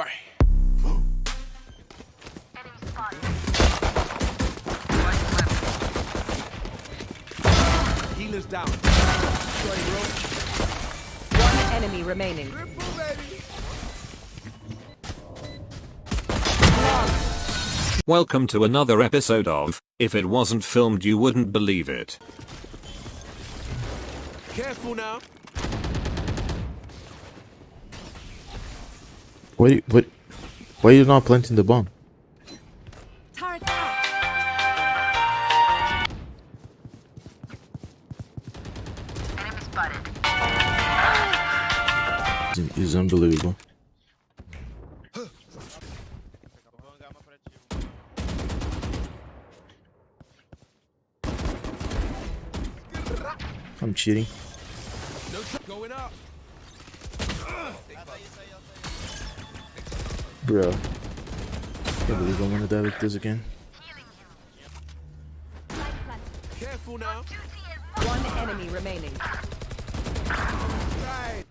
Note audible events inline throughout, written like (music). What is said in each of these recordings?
Bang. Healer's down. One enemy remaining. Welcome to another episode of If It Wasn't Filmed You Wouldn't Believe It. Careful now. Why, what, why are you not planting the bomb? Turret out. It's, it's unbelievable. I'm cheating. No going up. Bro. Can't believe I'm gonna die like this again. Careful now. One enemy remaining. Right.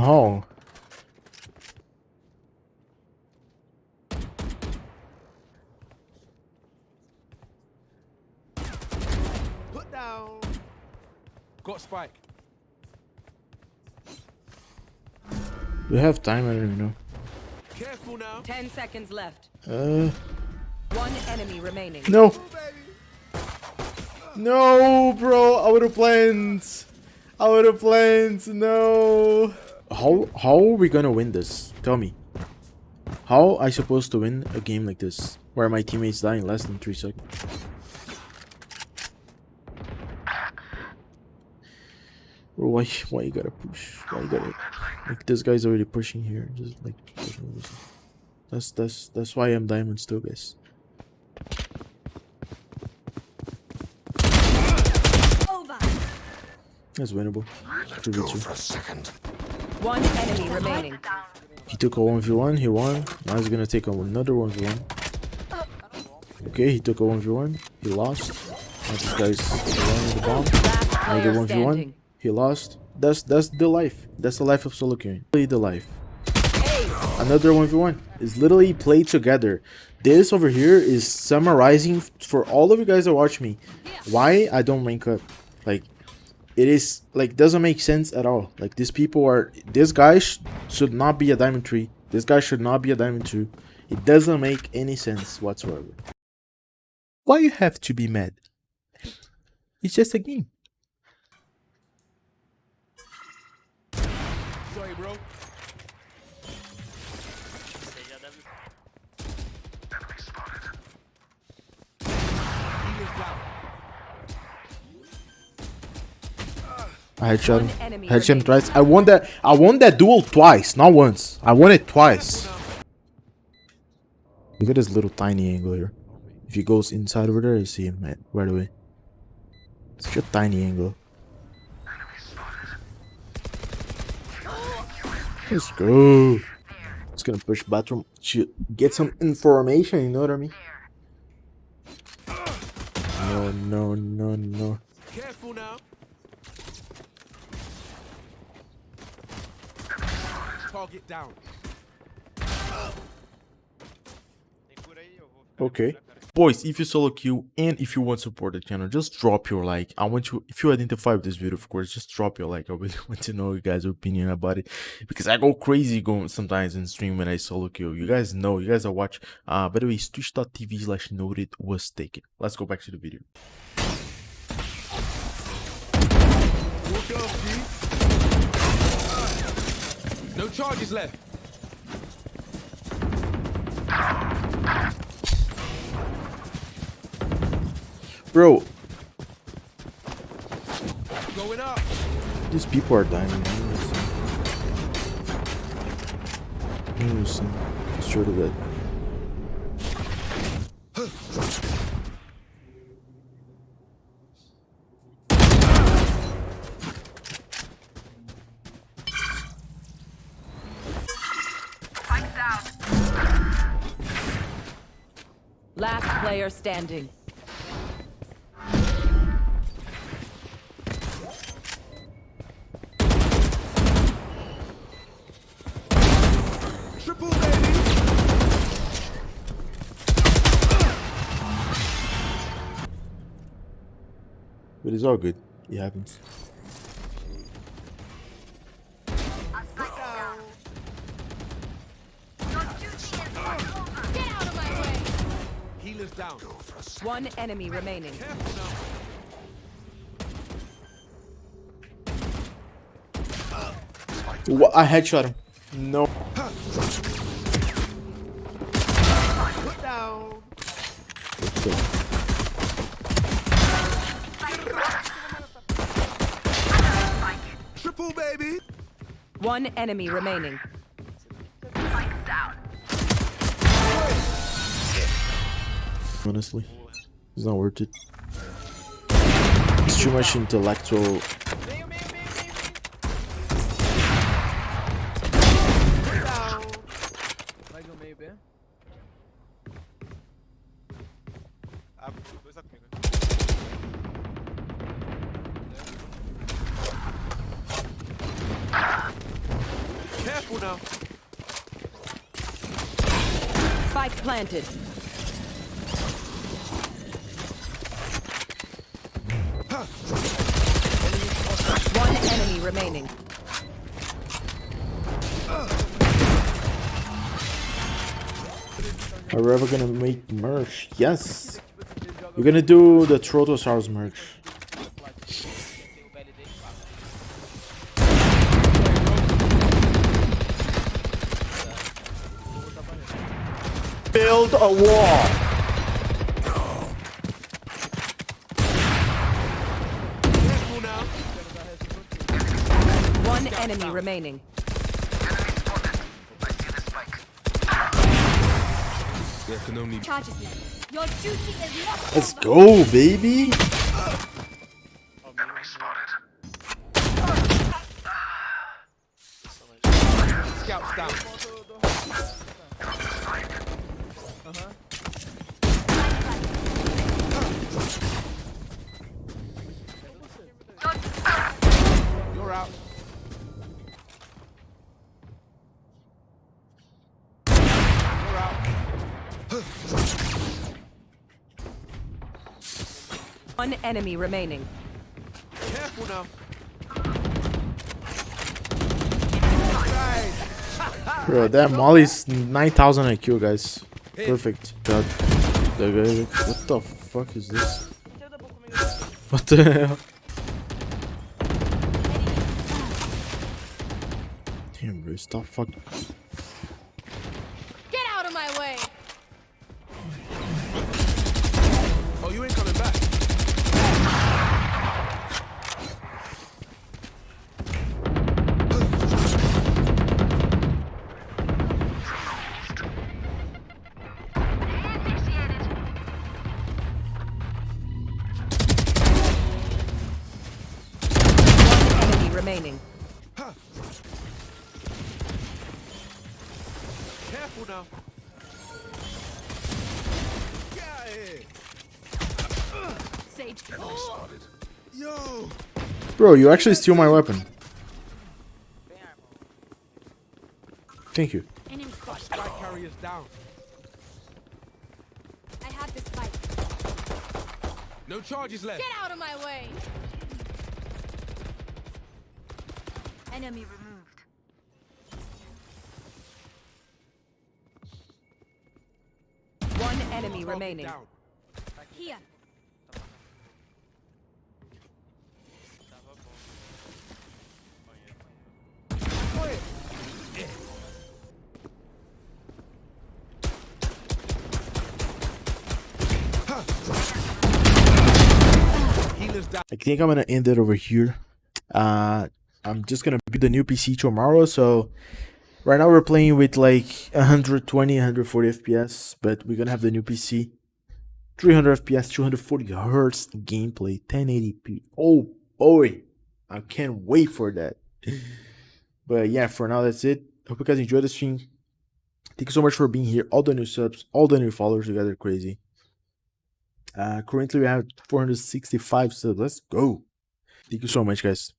Oh. Put down. Got spike. We have time, I don't even know. Careful now. Ten seconds left. Uh, One enemy remaining. no. No, bro, I would have planned. I would have planned. No. How how are we gonna win this? Tell me. How I supposed to win a game like this where my teammates die in less than three seconds? Bro, why why you gotta push? Why you gotta like this guy's already pushing here? Just like push all this. that's that's that's why I'm diamond still, guys. Over. That's winnable. 2v2. One enemy remaining. He took a 1v1, he won. Now he's gonna take another 1v1. Okay, he took a 1v1, he lost. Now this guy's running the bomb. Another 1v1, he lost. That's that's the life. That's the life of solo queuing. Literally the life. Another 1v1. It's literally played together. This over here is summarizing for all of you guys that watch me why I don't rank up. Like, it is like doesn't make sense at all. Like these people are this guy sh- should not be a diamond three. This guy should not be a diamond two. It doesn't make any sense whatsoever. Why you have to be mad? It's just a game. Sorry, bro. Headshot him. One enemy Headshot him twice. I won that. I won that duel twice, not once. I won it twice. Look at this little tiny angle here. If he goes inside over there, you see him right, right away. Such a tiny angle. Let's go. It's gonna push bathroom to get some information. You know what I mean? No, no, no, no. Careful now. Target down. Okay. Boys, if you solo queue and if you want to support the channel, just drop your like. I want you, if you identify with this video, of course, just drop your like. I really (laughs) want to know you guys' opinion about it because I go crazy going sometimes in stream when I solo queue. You guys know, you guys are watch. Uh, by the way, it's twitch.tv slash noted was taken. Let's go back to the video. Walk off, G. No charges left. Bro, Going up. these people are dying. Listen, it's true to that. Player standing. Triple baby. But it's all good. It happens. Down. One enemy remaining. Careful now. Wha- I headshot him. No. Put down. Triple baby. One enemy remaining. Honestly, it's not worth it. It's too much intellectual. Mais um meio B. Ah, dois A comigo. Careful now. Spike planted. One enemy remaining. Are we ever gonna make merch? Yes! We're gonna do the Trotosaurus merch. Build a wall! Careful now. One enemy remaining. There can only Charges left. Your duty is not Let's go, baby! scouts down. You're One enemy remaining. Careful now. Bro, that Molly's 9000 IQ, guys. Perfect. God. The guy- What the fuck is this? What the hell? Damn, bro, stop fucking. Sage. Yo. Bro, you actually steal my weapon. Thank you. Enemy spot. Carriers down. I have this fight. No charges left. Get out of my way! Enemy removed. One enemy remaining. Here. I think I'm gonna end it over here. Uh, I'm just gonna build a new PC tomorrow. So right now we're playing with like 120, 140 FPS, but we're gonna have the new PC, 300 FPS, 240 hertz gameplay, 1080p. Oh boy, I can't wait for that. but yeah, for now that's it. Hope you guys enjoyed the stream. Thank you so much for being here. All the new subs, all the new followers, you guys are crazy. Uh, currently we have 465 subs. Let's go. Thank you so much, guys.